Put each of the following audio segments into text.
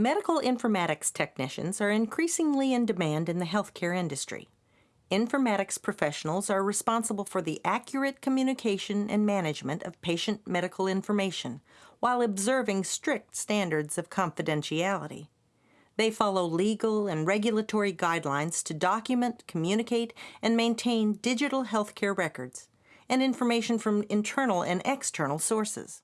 Medical informatics technicians are increasingly in demand in the healthcare industry. Informatics professionals are responsible for the accurate communication and management of patient medical information while observing strict standards of confidentiality. They follow legal and regulatory guidelines to document, communicate, and maintain digital healthcare records and information from internal and external sources.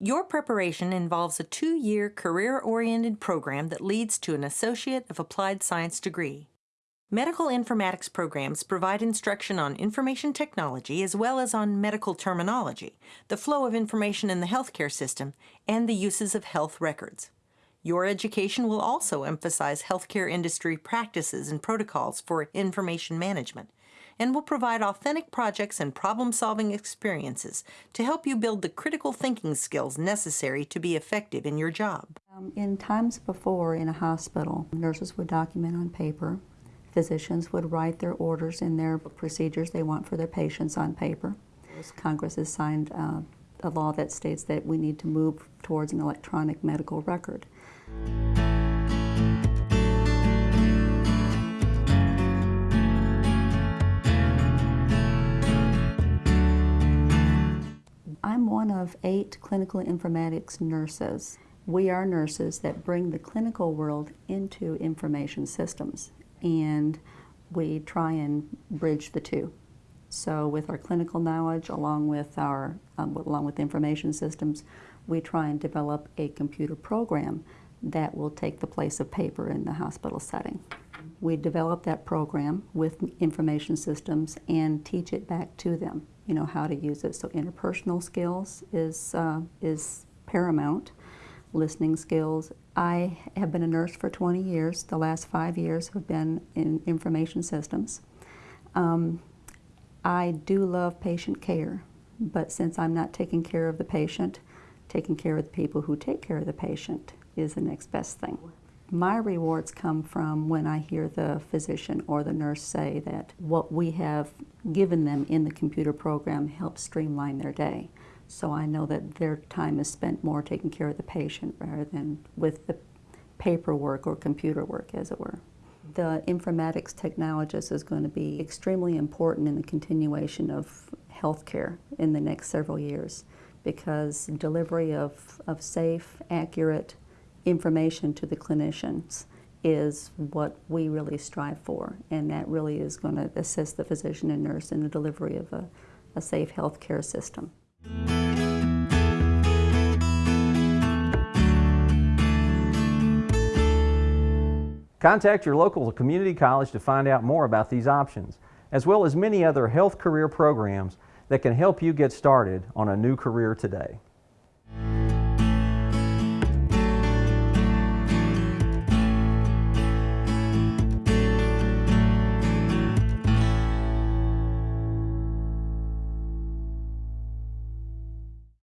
Your preparation involves a two-year career-oriented program that leads to an Associate of Applied Science degree. Medical informatics programs provide instruction on information technology as well as on medical terminology, the flow of information in the healthcare system, and the uses of health records. Your education will also emphasize healthcare industry practices and protocols for information management, and will provide authentic projects and problem-solving experiences to help you build the critical thinking skills necessary to be effective in your job. Um, in times before in a hospital, nurses would document on paper. Physicians would write their orders and their procedures they want for their patients on paper. Congress has signed uh, a law that states that we need to move towards an electronic medical record. Of eight clinical informatics nurses. We are nurses that bring the clinical world into information systems and we try and bridge the two. So with our clinical knowledge along with our um, along with information systems, we try and develop a computer program that will take the place of paper in the hospital setting. We develop that program with information systems and teach it back to them, you know, how to use it. So interpersonal skills is, uh, is paramount, listening skills. I have been a nurse for 20 years. The last five years have been in information systems. Um, I do love patient care, but since I'm not taking care of the patient, taking care of the people who take care of the patient is the next best thing. My rewards come from when I hear the physician or the nurse say that what we have given them in the computer program helps streamline their day. So I know that their time is spent more taking care of the patient rather than with the paperwork or computer work, as it were. The informatics technologist is going to be extremely important in the continuation of healthcare in the next several years because delivery of, of safe, accurate, information to the clinicians is what we really strive for, and that really is going to assist the physician and nurse in the delivery of a, a safe health care system. Contact your local community college to find out more about these options, as well as many other health career programs that can help you get started on a new career today.